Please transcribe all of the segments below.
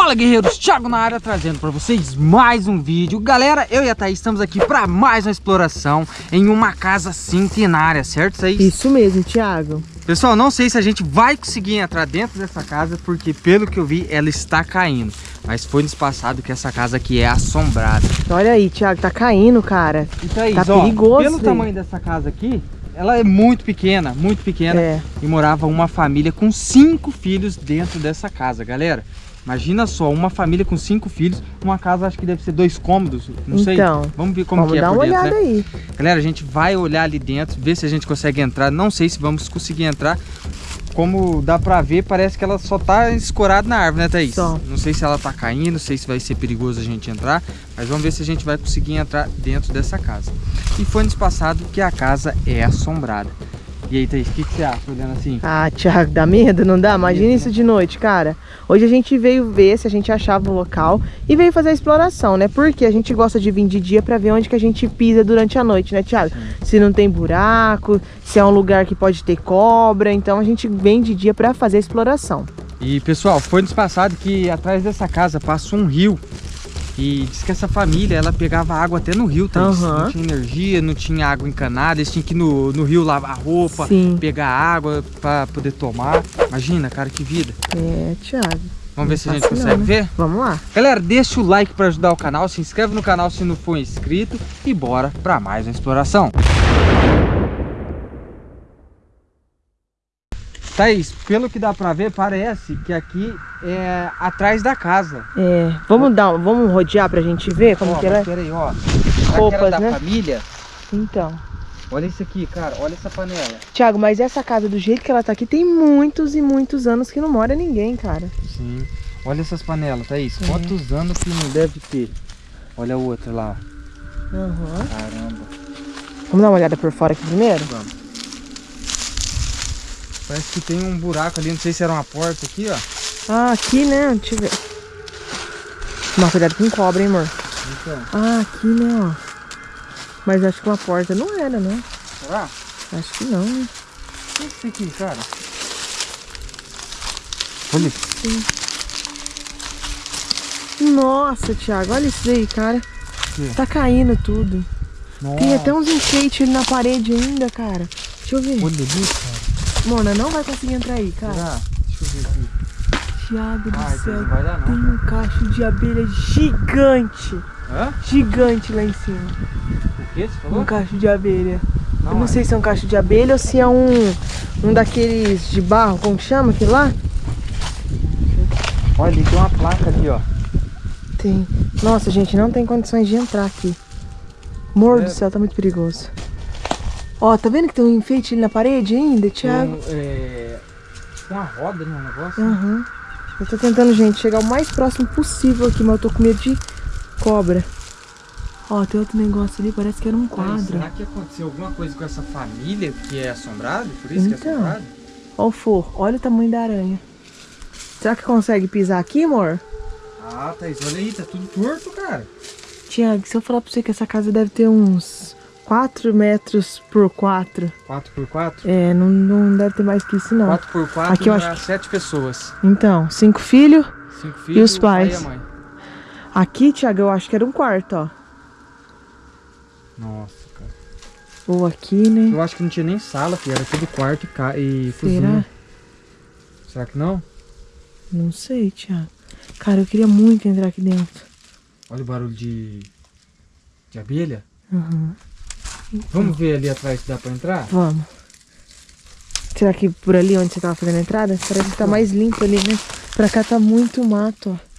Fala guerreiros, Thiago na área trazendo para vocês mais um vídeo. Galera, eu e a Thaís estamos aqui para mais uma exploração em uma casa centenária, certo Thaís? Isso mesmo, Thiago. Pessoal, não sei se a gente vai conseguir entrar dentro dessa casa Porque pelo que eu vi, ela está caindo. Mas foi nos passado que essa casa aqui é assombrada. Olha aí, Thiago, tá caindo, cara. E Thaís, tá ó, perigoso, pelo tamanho dessa casa aqui ela é muito pequena, muito pequena. É. E morava uma família com cinco filhos dentro dessa casa, galera Imagina só, uma família com cinco filhos, uma casa acho que deve ser dois cômodos, não então, sei. Vamos ver como vamos que é dar por uma dentro, olhada né? aí. Galera, a gente vai olhar ali dentro, ver se a gente consegue entrar. Não sei se vamos conseguir entrar. Como dá pra ver, parece que ela só tá escorada na árvore, né, Thaís? Só. Não sei se ela tá caindo, não sei se vai ser perigoso a gente entrar, mas vamos ver se a gente vai conseguir entrar dentro dessa casa. E foi nos passado que a casa é assombrada. E aí, Thaís, o que, que, você acha olhando assim? Ah, Thiago, dá medo, não dá? Imagina medo, isso né? de noite, cara. Hoje a gente veio ver se a gente achava um local e veio fazer a exploração, né? Porque a gente gosta de vir de dia pra ver onde que a gente pisa durante a noite, né, Thiago? Sim. Se não tem buraco, se é um lugar que pode ter cobra. Então a gente vem de dia pra fazer a exploração. E, pessoal, foi nos passado que atrás dessa casa passa um rio e diz que essa família, ela pegava água até no rio, tá? Uhum. Não tinha energia, não tinha água encanada, eles tinham que ir no, no rio lavar roupa, Sim. pegar água para poder tomar. Imagina, cara, que vida. É, Thiago. Vamos ver se a gente consegue né? ver? Vamos lá. Galera, deixa o like para ajudar o canal, se inscreve no canal se não for inscrito e bora para mais uma exploração. Thaís, pelo que dá pra ver, parece que aqui é atrás da casa. É, vamos dar, vamos rodear pra gente ver como ó, que ela é? Peraí, ó. Roupas, da né? família. Então. Olha isso aqui, cara, olha essa panela. Tiago, mas essa casa do jeito que ela tá aqui, tem muitos e muitos anos que não mora ninguém, cara. Sim. Olha essas panelas, Thaís. É. Quantos anos que não deve ter? Olha a outra lá. Uhum. Caramba. Vamos dar uma olhada por fora aqui primeiro? Vamos. Parece que tem um buraco ali, não sei se era uma porta aqui, ó. Ah, aqui, né? Deixa eu ver. Tomar cuidado com cobra, hein, amor? Então. Ah, aqui, né, ó. Mas acho que uma porta não era, né? Será? Acho que não, né? O que é isso aqui, cara? Olha. Sim. Nossa, Thiago, olha isso aí, cara. Que? Tá caindo tudo. Nossa. Tem até uns enfeites na parede ainda, cara. Deixa eu ver. Olha isso, cara. Mona, não vai conseguir entrar aí, cara. Será? Deixa eu ver aqui. Thiago do céu, dar, tem um cacho de abelha gigante. Hã? Gigante lá em cima. O que você falou? Um cacho de abelha. Não, eu não é. sei se é um cacho de abelha ou se é um, um daqueles de barro, como que chama aquele lá? Olha, ali tem uma placa ali, ó. Tem. Nossa, gente, não tem condições de entrar aqui. Amor é. do céu, tá muito perigoso. Ó, tá vendo que tem um enfeite ali na parede ainda, Thiago? Tem, é... tem uma roda no negócio. Aham. Uhum. Eu tô tentando, gente, chegar o mais próximo possível aqui, mas eu tô com medo de cobra. Ó, tem outro negócio ali, parece que era um quadro. será que aconteceu alguma coisa com essa família que é assombrada? Por isso então, que é então. assombrado? Ó o forro, olha o tamanho da aranha. Será que consegue pisar aqui, amor? Ah, Thaís, olha aí, tá tudo torto, cara. Tiago, se eu falar pra você que essa casa deve ter uns 4 metros por 4. 4 por 4? É, não, não deve ter mais que isso não. 4 por 4 Aqui eu acho que... 7 pessoas. Então, 5 filhos e os pais. Pai. Aqui, Thiago, eu acho que era um quarto, ó. Nossa, cara. Ou aqui, né? Eu acho que não tinha nem sala, filho. Era tudo quarto e, e Será? cozinha. Será que não? Não sei, Thiago. Cara, eu queria muito entrar aqui dentro. Olha o barulho de, de abelha. Uhum. Vamos ver ali atrás se dá pra entrar? Vamos. Será que por ali onde você tava fazendo a entrada? Parece que tá mais limpo ali, né? Pra cá tá muito mato, ó.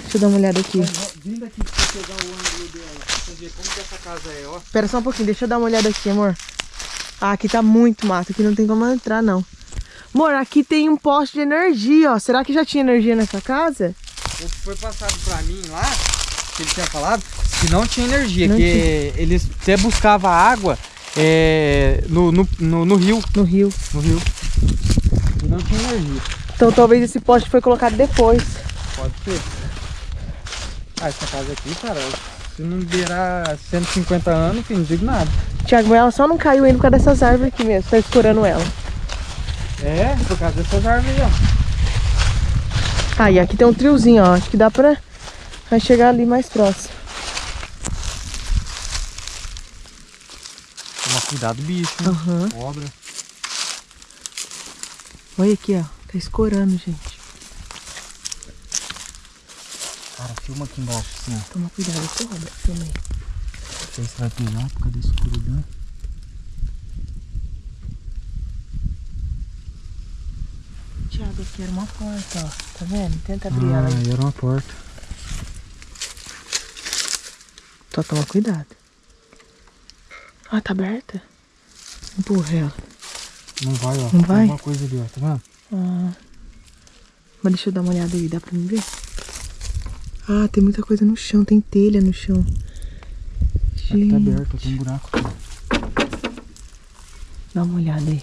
Deixa eu dar uma olhada aqui. Vindo aqui pra pegar o ângulo dela, pra você ver como que essa casa é, ó. Espera só um pouquinho, deixa eu dar uma olhada aqui, amor. Ah, aqui tá muito mato, aqui não tem como entrar, não. Amor, aqui tem um poste de energia, ó. Será que já tinha energia nessa casa? O que foi passado pra mim lá, que ele tinha falado, que não tinha energia, Não que tinha. eles até buscavam água é, no, no, no, no rio. No rio. No rio. E não tinha energia. Então talvez esse poste foi colocado depois. Pode ser. Ah, essa casa aqui, cara, se não virar 150 anos, filho, não digo nada. Tiago, ela só não caiu ainda por causa dessas árvores aqui mesmo, tá escorando ela. É, por causa dessas árvores, ó. Ah, e aqui tem um triozinho, ó. Acho que dá pra vai chegar ali mais próximo. Toma cuidado, bicho. Uhum. Cobra. Olha aqui, ó. Tá escorando, gente. Cara, filma aqui embaixo, assim, ó. Toma cuidado, cobra. Filma aí. Não sei se vai pegar por causa da escuridão. Thiago, aqui era uma porta, ó. Tá vendo? Tenta abrir ah, ela aí. era uma porta. Só toma cuidado. Ah, tá aberta? Empurra ela. Não vai, ó. Não vai? Tem uma coisa ali, ó. Tá vendo? Ah. Mas deixa eu dar uma olhada aí. Dá pra me ver? Ah, tem muita coisa no chão. Tem telha no chão. Aqui tá aberto. Tem um buraco aqui. Dá uma olhada aí.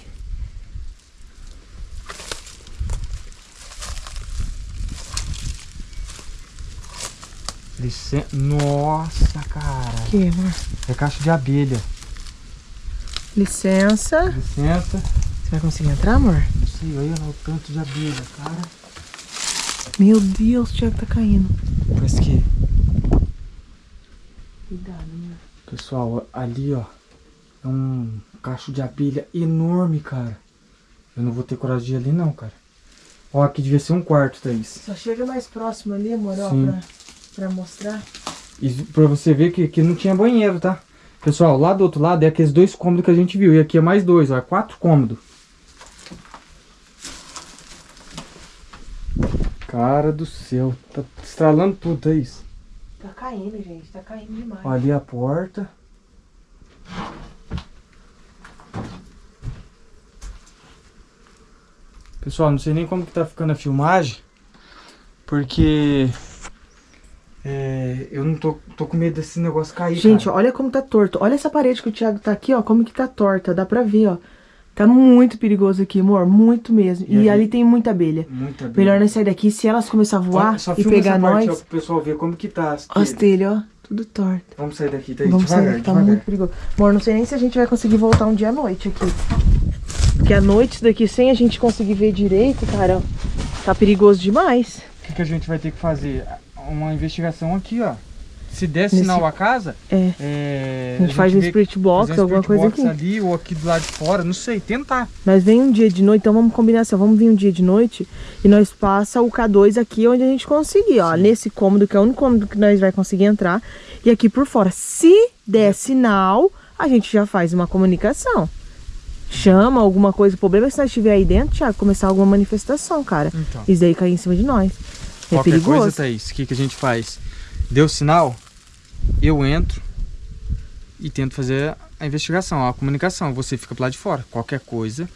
Nossa, cara. Que, amor? É caixa de abelha. Licença. Licença. Você vai conseguir entrar, amor? Não sei, olha lá o tanto de abelha, cara. Meu Deus, o Thiago tá caindo. Parece que... Cuidado, amor. Pessoal, ali, ó. É um cacho de abelha enorme, cara. Eu não vou ter coragem de ir ali, não, cara. Ó, aqui devia ser um quarto, Thaís. Só chega mais próximo ali, amor, ó, pra pra mostrar. E pra você ver que aqui não tinha banheiro, tá? Pessoal, lá do outro lado é aqueles dois cômodos que a gente viu. E aqui é mais dois, ó. É quatro cômodos. Cara do céu. Tá estralando tudo, é isso. Tá caindo, gente. Tá caindo demais. Ó, ali a porta. Pessoal, não sei nem como que tá ficando a filmagem. Porque é, eu não tô, tô com medo desse negócio cair, Gente, cara. olha como tá torto. Olha essa parede que o Thiago tá aqui, ó. Como que tá torta. Dá pra ver, ó. Tá muito perigoso aqui, amor. Muito mesmo. E, e ali tem muita abelha. Muita abelha. Melhor nós sair daqui. Se elas começarem a voar só, só e pegar nós... Parte, ó, pro pessoal ver como que tá as telhas. As telhas, ó. Tudo torto. Vamos sair daqui, tá aí. Vamos devagar, sair daqui, tá muito perigoso. Amor, não sei nem se a gente vai conseguir voltar um dia à noite aqui. Porque à noite daqui, sem a gente conseguir ver direito, cara, tá perigoso demais. O que, que a gente vai ter que fazer? Uma investigação aqui, ó. Se der sinal Nesse... a casa, é. É, a gente, a gente faz um spirit box, um alguma coisa aqui. ali ou aqui do lado de fora, não sei, tentar. Nós vem um dia de noite, então vamos combinar assim, vamos vir um dia de noite e nós passa o K2 aqui onde a gente conseguir, ó, Sim. nesse cômodo que é o único cômodo que nós vai conseguir entrar e aqui por fora. Se der sinal, a gente já faz uma comunicação. Chama alguma coisa, o problema é se nós estiver aí dentro, Thiago, começar alguma manifestação, cara. Então. Isso daí cair em cima de nós. É Qualquer perigoso. coisa, Thaís, o que, que a gente faz? Deu sinal, eu entro e tento fazer a investigação, a comunicação. Você fica pro lado de fora. Qualquer coisa.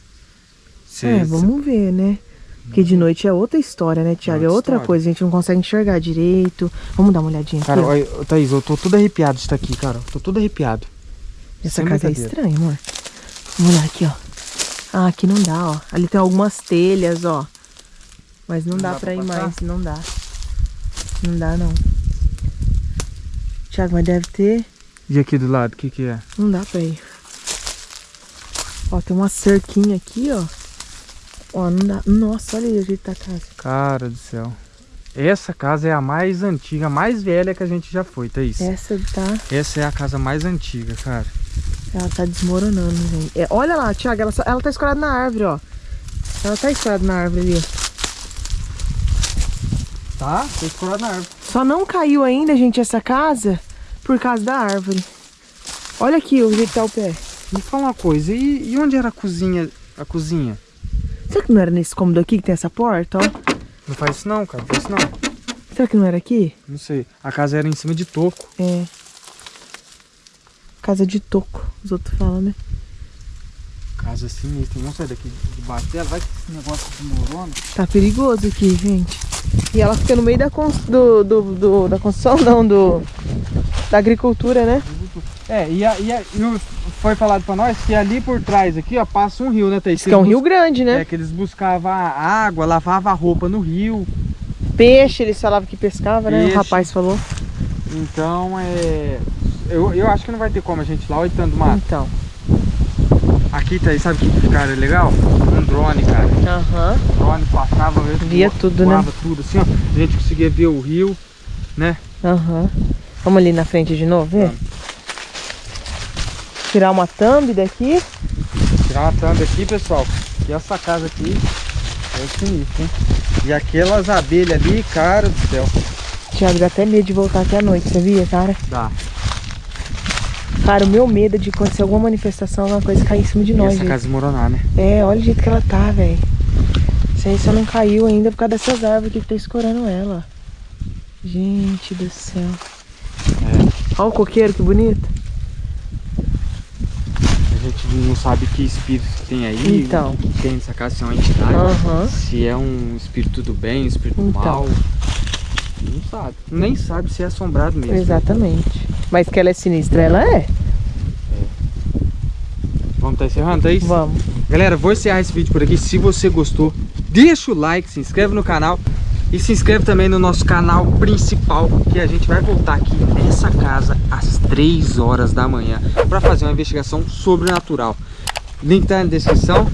Você, é, vamos ver, né? Porque de noite é outra história, né, Tiago? É outra história. coisa, a gente não consegue enxergar direito. Vamos dar uma olhadinha cara, aqui. Cara, Thaís, eu tô tudo arrepiado de estar aqui, cara. Tô tudo arrepiado. Essa Sem casa é estranha, amor. Vamos olhar aqui, ó. Ah, aqui não dá, ó. Ali tem algumas telhas, ó. Mas não, não dá, dá pra, pra ir mais, não dá. Não dá, não. Tiago, mas deve ter... E aqui do lado, o que que é? Não dá pra ir. Ó, tem uma cerquinha aqui, ó. Ó, não dá... Nossa, olha aí o jeito da casa. Cara do céu. Essa casa é a mais antiga, a mais velha que a gente já foi, Thaís. Essa tá... Essa é a casa mais antiga, cara. Ela tá desmoronando, gente. É, olha lá, Tiago, ela, ela tá escorada na árvore, ó. Ela tá escorada na árvore ali, ó. Tá, tá escorado na árvore. Só não caiu ainda, gente, essa casa por causa da árvore. Olha aqui o jeito que tá o pé. Me fala uma coisa, e, e, onde era a cozinha? A cozinha? Será que não era nesse cômodo aqui que tem essa porta, ó? Não faz isso não, cara, não faz isso não. Será que não era aqui? Não sei. A casa era em cima de toco. É. Casa de toco, os outros falam, né? Casa sinistra. Vamos sair daqui debaixo dela. Vai que esse negócio desmorona. Tá perigoso aqui, gente. E ela fica no meio da, do, do, do, da construção, não, do, da agricultura, né? É, e, a, e, a, e foi falado pra nós que ali por trás aqui, ó, passa um rio, né, Thaís? Que é um rio grande, né? É, que eles buscavam água, lavavam a roupa no rio. Peixe, eles falavam que pescava, Peixe. né? O rapaz falou. Então, é... Eu, eu acho que não vai ter como a gente ir lá, olha tanto mar. Então. Aqui, tá aí, sabe o que, cara, é legal? Um drone, cara. Aham. O drone passava, mesmo, Via tudo, né? voava tudo assim, ó. A gente conseguia ver o rio, né? Aham. Vamos ali na frente de novo, ver? Vamos. Tirar uma thumb daqui. Tirar uma thumb aqui, pessoal. E essa casa aqui é sinistro, hein? E aquelas abelhas ali, cara do céu. Thiago, dá até medo de voltar aqui à noite, sabia, cara? Dá. Cara, o meu medo é de acontecer alguma manifestação, alguma coisa cair em cima de E nós, essa gente. casa desmoronar, né? É, olha o jeito que ela tá, velho. Isso aí só não caiu ainda por causa dessas árvores aqui que tá escorando ela. Gente do céu. É. Olha o coqueiro, que bonito. A gente não sabe que espírito tem aí. Então. Que tem nessa casa, se é uma entidade. Aham. Se é um espírito do bem, um espírito do Então. mal. Não sabe. Nem sabe se é assombrado mesmo. Exatamente. Mas que ela é sinistra, ela é. Vamos estar encerrando, é isso? Vamos. Galera, vou encerrar esse vídeo por aqui. Se você gostou, deixa o like, se inscreve no canal e se inscreve também no nosso canal principal, que a gente vai voltar aqui nessa casa às 3 horas da manhã para fazer uma investigação sobrenatural. Link tá na descrição.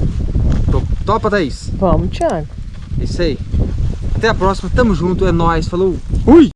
Topa, Thaís? Vamos, Thiago. É isso aí. Até a próxima, tamo junto, é nóis, falou. Fui!